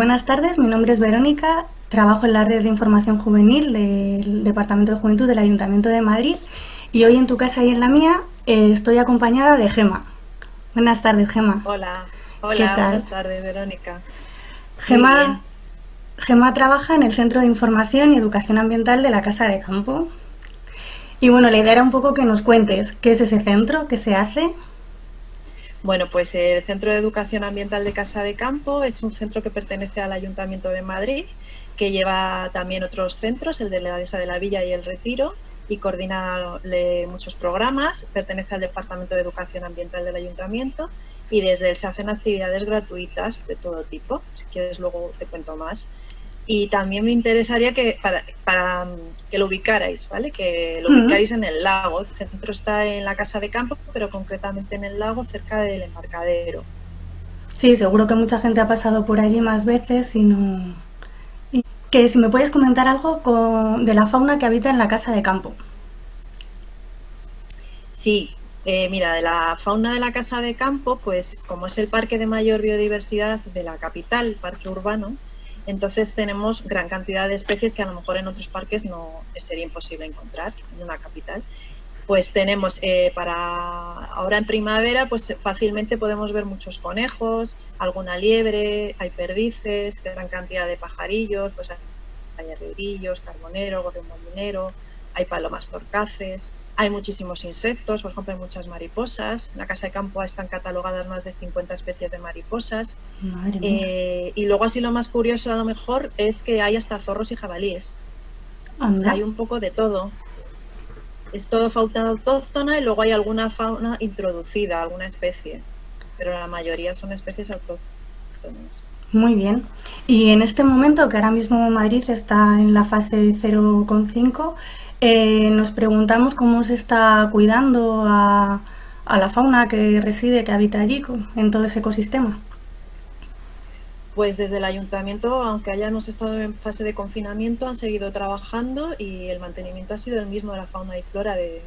Buenas tardes, mi nombre es Verónica, trabajo en la red de información juvenil del Departamento de Juventud del Ayuntamiento de Madrid y hoy en tu casa y en la mía eh, estoy acompañada de Gema. Buenas tardes, Gema. Hola, hola, buenas tardes, Verónica. Gema, Gema trabaja en el Centro de Información y Educación Ambiental de la Casa de Campo. Y bueno, la idea era un poco que nos cuentes qué es ese centro, qué se hace. Bueno, pues el Centro de Educación Ambiental de Casa de Campo es un centro que pertenece al Ayuntamiento de Madrid, que lleva también otros centros, el de la Dehesa de la Villa y el Retiro, y coordina muchos programas, pertenece al Departamento de Educación Ambiental del Ayuntamiento y desde él se hacen actividades gratuitas de todo tipo, si quieres luego te cuento más. Y también me interesaría que para, para que lo ubicarais, ¿vale? Que lo ubicarais en el lago. El centro está en la casa de campo, pero concretamente en el lago, cerca del embarcadero. Sí, seguro que mucha gente ha pasado por allí más veces y no... que si me puedes comentar algo de la fauna que habita en la casa de campo. Sí, eh, mira, de la fauna de la casa de campo, pues como es el parque de mayor biodiversidad de la capital, parque urbano, entonces tenemos gran cantidad de especies que a lo mejor en otros parques no sería imposible encontrar en una capital. Pues tenemos eh, para ahora en primavera, pues fácilmente podemos ver muchos conejos, alguna liebre, hay perdices, gran cantidad de pajarillos, pues hay arregrillos, carbonero, gorrión molinero, hay palomas torcaces, hay muchísimos insectos, por ejemplo, hay muchas mariposas. En la casa de campo están catalogadas más de 50 especies de mariposas. Eh, y luego así lo más curioso a lo mejor es que hay hasta zorros y jabalíes. hay un poco de todo. Es todo fauna autóctona y luego hay alguna fauna introducida, alguna especie. Pero la mayoría son especies autóctonas. Muy bien. Y en este momento, que ahora mismo Madrid está en la fase 0,5, eh, nos preguntamos cómo se está cuidando a, la fauna que reside, que habita allí, en todo ese ecosistema. Pues desde el ayuntamiento, aunque hayamos estado en fase de confinamiento, han seguido trabajando y el mantenimiento ha sido el mismo de la fauna y flora del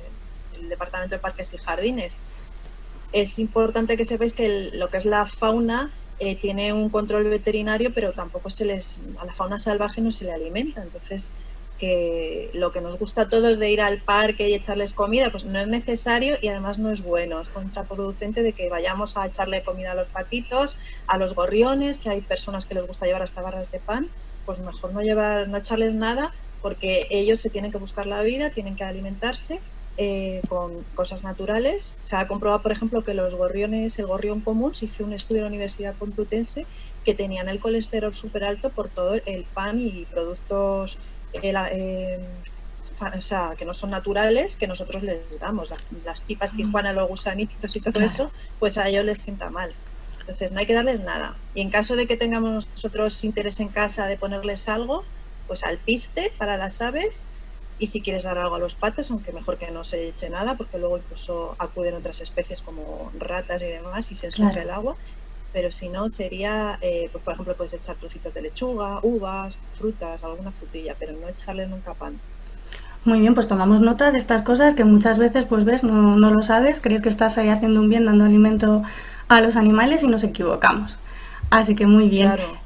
Departamento de Parques y Jardines. Es importante que sepáis que lo que es la fauna eh, tiene un control veterinario, pero tampoco se les, a la fauna salvaje no se le alimenta. Entonces, que lo que nos gusta a todos de ir al parque y echarles comida, pues no es necesario y además no es bueno, es contraproducente de que vayamos a echarle comida a los patitos, a los gorriones, que hay personas que les gusta llevar hasta barras de pan, pues mejor no llevar, no echarles nada, porque ellos se tienen que buscar la vida, tienen que alimentarse eh, con cosas naturales. Se ha comprobado, por ejemplo, que los gorriones, el gorrión común, se hizo un estudio en la Universidad Complutense que tenían el colesterol súper alto por todo el pan y productos eh, o sea, que no son naturales, que nosotros les damos. Las pipas Tijuana, los gusanitos y todo eso, pues a ellos les sienta mal. Entonces no hay que darles nada. Y en caso de que tengamos nosotros interés en casa de ponerles algo, pues al piste para las aves y si quieres dar algo a los patos, aunque mejor que no se eche nada, porque luego incluso acuden otras especies como ratas y demás y se ensucia el agua pero si no sería, eh, pues por ejemplo, puedes echar trocitos de lechuga, uvas, frutas, alguna frutilla, pero no echarle nunca pan. Muy bien, pues tomamos nota de estas cosas que muchas veces, pues ves, no, no lo sabes, crees que estás ahí haciendo un bien, dando alimento a los animales y nos equivocamos. Así que muy bien. Claro.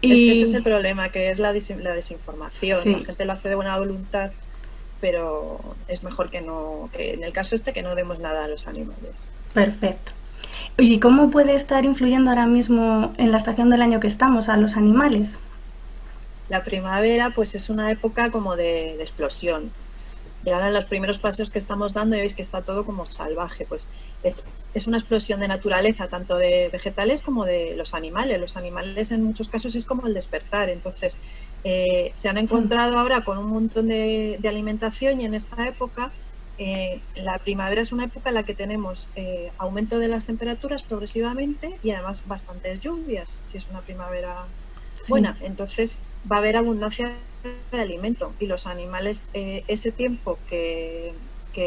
Y... Es que ese es el problema, que es la, la desinformación. La gente lo hace de buena voluntad, pero es mejor que no, que en el caso este, que no demos nada a los animales. Perfecto. ¿Y cómo puede estar influyendo ahora mismo en la estación del año que estamos a los animales? La primavera pues es una época como de, explosión. Y ahora en los primeros pasos que estamos dando ya veis que está todo como salvaje. Pues es, es, una explosión de naturaleza, tanto de vegetales como de los animales. Los animales en muchos casos es como el despertar. Entonces eh, se han encontrado ahora con un montón de, de alimentación y en esta época eh, la primavera es una época en la que tenemos eh, aumento de las temperaturas progresivamente y además bastantes lluvias, si es una primavera buena. Entonces va a haber abundancia de alimento y los animales eh, ese tiempo que,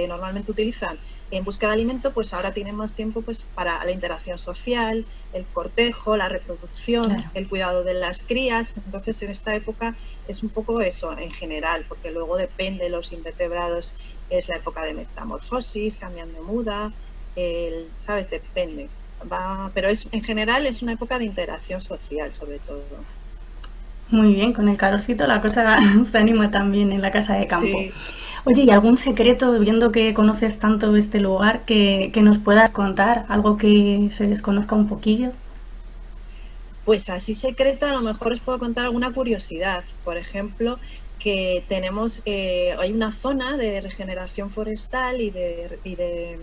normalmente utilizan en busca de alimento, pues ahora tienen más tiempo pues, para la interacción social, el cortejo, la reproducción, el cuidado de las crías. Entonces en esta época es un poco eso en general, porque luego depende de los invertebrados es la época de metamorfosis, cambian de muda, el, ¿sabes? Depende. Va, pero es, en general es una época de interacción social, sobre todo. Muy bien, con el calorcito la cosa se anima también en la casa de campo. Oye, ¿y algún secreto, viendo que conoces tanto este lugar, que, que nos puedas contar? ¿Algo que se desconozca un poquillo? Pues así secreto a lo mejor os puedo contar alguna curiosidad. Por ejemplo, que tenemos, eh, hay una zona de regeneración forestal y de, de,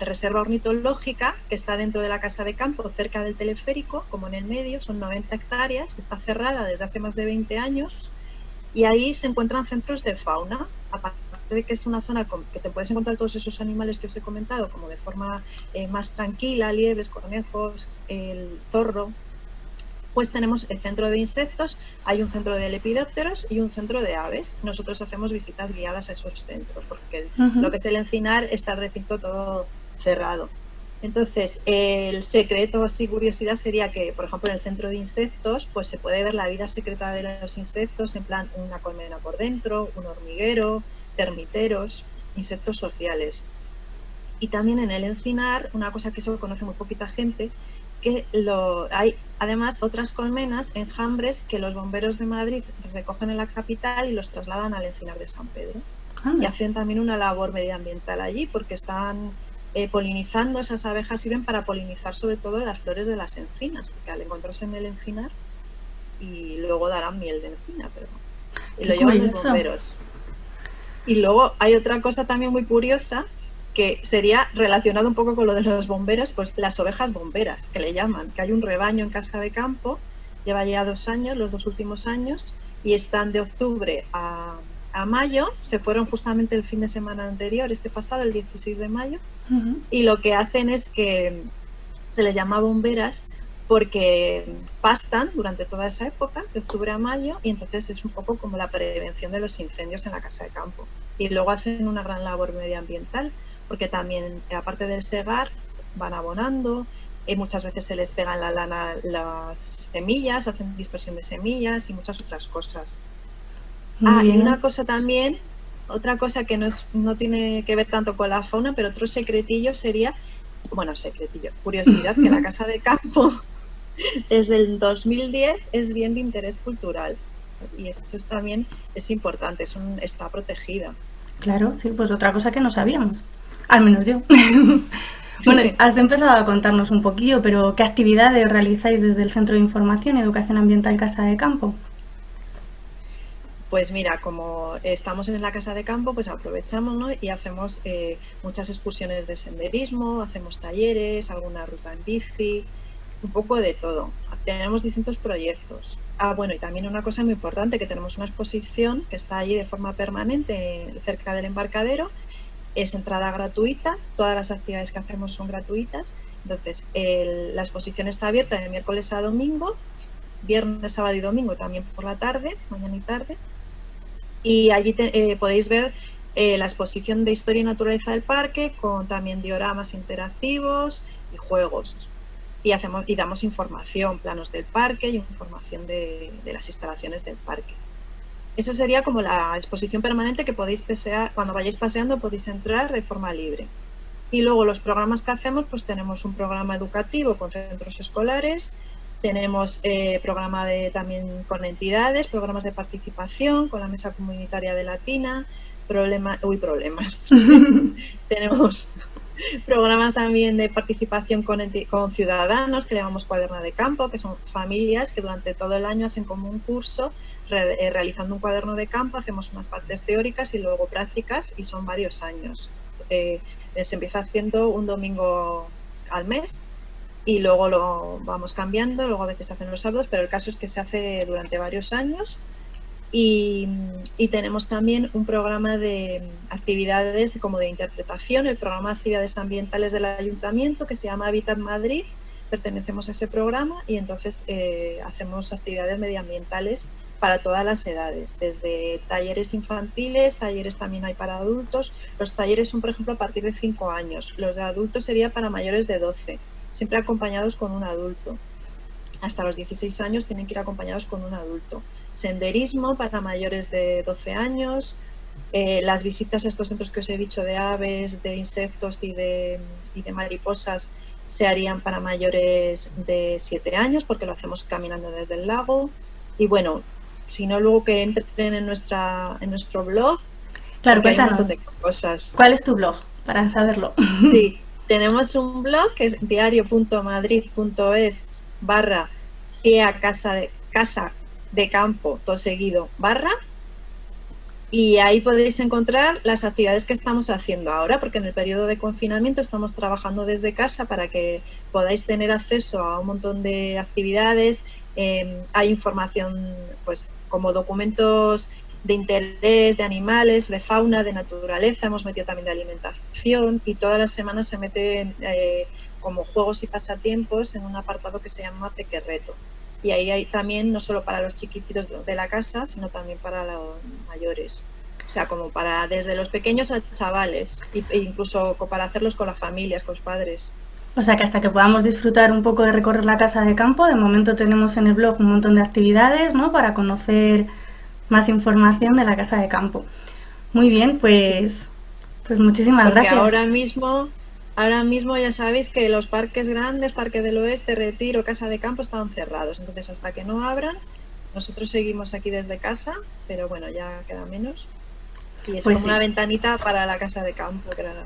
reserva ornitológica que está dentro de la casa de campo, cerca del teleférico, como en el medio, son 90 hectáreas, está cerrada desde hace más de 20 años y ahí se encuentran centros de fauna, aparte de que es una zona que te puedes encontrar todos esos animales que os he comentado, como de forma eh, más tranquila, liebres, conejos, el zorro, pues tenemos el centro de insectos, hay un centro de lepidópteros y un centro de aves. Nosotros hacemos visitas guiadas a esos centros, porque lo que es el encinar está el recinto todo cerrado. Entonces, el secreto, así curiosidad, sería que, por ejemplo, en el centro de insectos, pues se puede ver la vida secreta de los insectos, en plan una colmena por dentro, un hormiguero, termiteros, insectos sociales. Y también en el encinar, una cosa que solo conoce muy poquita gente, que lo, hay además otras colmenas, enjambres, que los bomberos de Madrid recogen en la capital y los trasladan al encinar de San Pedro. Y hacen también una labor medioambiental allí porque están eh, polinizando, esas abejas sirven para polinizar sobre todo las flores de las encinas, porque al encontrarse en el encinar y luego darán miel de encina, pero y lo llevan los bomberos. Y luego hay otra cosa también muy curiosa que sería relacionado un poco con lo de los bomberos, pues las ovejas bomberas, que le llaman, que hay un rebaño en casa de campo, lleva ya dos años, los dos últimos años, y están de octubre a, mayo, se fueron justamente el fin de semana anterior, este pasado, el 16 de mayo, y lo que hacen es que se les llama bomberas porque pastan durante toda esa época, de octubre a mayo, y entonces es un poco como la prevención de los incendios en la casa de campo. Y luego hacen una gran labor medioambiental, porque también, aparte del segar, van abonando, y muchas veces se les pegan la lana las semillas, hacen dispersión de semillas y muchas otras cosas. Ah, y una cosa también, otra cosa que no, es, no tiene que ver tanto con la fauna, pero otro secretillo sería, bueno, secretillo, curiosidad, que la casa de campo desde el 2010 es bien de interés cultural y esto también es importante, es un, está protegida. Claro, sí, pues otra cosa que no sabíamos. Al menos yo. bueno, has empezado a contarnos un poquillo, pero ¿qué actividades realizáis desde el Centro de Información y Educación Ambiental Casa de Campo? Pues mira, como estamos en la Casa de Campo, pues aprovechamos y hacemos eh, muchas excursiones de senderismo, hacemos talleres, alguna ruta en bici, un poco de todo. Tenemos distintos proyectos. Ah, bueno, y también una cosa muy importante, que tenemos una exposición que está allí de forma permanente cerca del embarcadero es entrada gratuita, todas las actividades que hacemos son gratuitas. Entonces, la exposición está abierta de miércoles a domingo, viernes, sábado y domingo también por la tarde, mañana y tarde. Y allí eh, podéis ver eh, la exposición de historia y naturaleza del parque con también dioramas interactivos y juegos. Y, hacemos, y damos información, planos del parque y información de las instalaciones del parque. Eso sería como la exposición permanente que podéis pasear, cuando vayáis paseando podéis entrar de forma libre. Y luego los programas que hacemos, pues tenemos un programa educativo con centros escolares, tenemos eh, programa de, también con entidades, programas de participación con la Mesa Comunitaria de Latina, problema, uy, problemas. tenemos programas también de participación con, con ciudadanos que llamamos cuaderna de campo, que son familias que durante todo el año hacen como un curso eh, realizando un cuaderno de campo, hacemos unas partes teóricas y luego prácticas y son varios años. Eh, se empieza haciendo un domingo al mes y luego lo vamos cambiando, luego a veces se hacen los sábados, pero el caso es que se hace durante varios años y, tenemos también un programa de actividades como de interpretación, el programa de actividades ambientales del ayuntamiento que se llama Habitat Madrid, pertenecemos a ese programa y entonces eh, hacemos actividades medioambientales para todas las edades, desde talleres infantiles, talleres también hay para adultos. Los talleres son, por ejemplo, a partir de 5 años. Los de adultos sería para mayores de 12, siempre acompañados con un adulto. Hasta los 16 años tienen que ir acompañados con un adulto. Senderismo para mayores de 12 años. Eh, las visitas a estos centros que os he dicho de aves, de insectos y de, y de mariposas se harían para mayores de 7 años porque lo hacemos caminando desde el lago Y bueno, si no, luego que entren en, nuestra, en nuestro blog. Claro, cuéntanos. cosas. ¿Cuál es tu blog? Para saberlo. Sí, tenemos un blog que es diario.madrid.es barra casa de, casa de campo, todo seguido, barra. Y ahí podéis encontrar las actividades que estamos haciendo ahora, porque en el periodo de confinamiento estamos trabajando desde casa para que podáis tener acceso a un montón de actividades. Em, hay información pues como documentos de interés de animales, de fauna, de naturaleza, hemos metido también de alimentación y todas las semanas se meten eh, como juegos y pasatiempos en un apartado que se llama Pequerreto. Y ahí hay también, no solo para los chiquititos de la casa, sino también para los mayores. O sea, como para desde los pequeños a chavales, e incluso para hacerlos con las familias, con los padres. O sea que hasta que podamos disfrutar un poco de recorrer la casa de campo, de momento tenemos en el blog un montón de actividades, ¿no? Para conocer más información de la casa de campo. Muy bien, pues, pues muchísimas Porque gracias. Ahora mismo, ahora mismo ya sabéis que los parques grandes, Parque del Oeste, Retiro, Casa de Campo están cerrados. Entonces hasta que no abran, nosotros seguimos aquí desde casa, pero bueno, ya queda menos. Y es pues como una ventanita para la casa de campo, claro.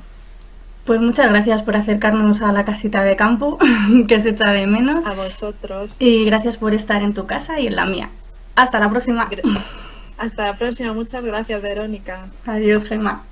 Pues muchas gracias por acercarnos a la casita de campo, que se echa de menos. A vosotros. Y gracias por estar en tu casa y en la mía. Hasta la próxima. Hasta la próxima. Muchas gracias, Verónica. Adiós, Gemma.